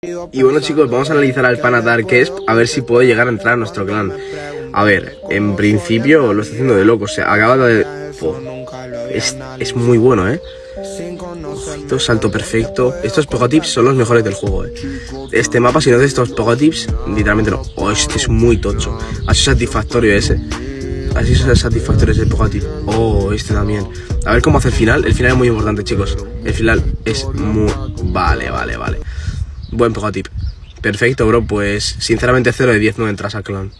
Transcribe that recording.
Y bueno chicos, vamos a analizar al pana Darkesp a ver si puede llegar a entrar a nuestro clan. A ver, en principio lo está haciendo de loco, o sea, acaba de... es, es, muy bueno, ¿eh? Ojito, salto perfecto. Estos Pogotips son los mejores del juego, ¿eh? Este mapa, si no haces estos Pogotips, literalmente no. Oh, este es muy tocho. Así satisfactorio ese. Así es satisfactorio ese Pogotip. Oh, este también. A ver cómo hace el final. El final es muy importante, chicos. El final es muy... Vale, vale, vale. Buen tip. Perfecto, bro. Pues sinceramente 0 de 10 no entras al clan.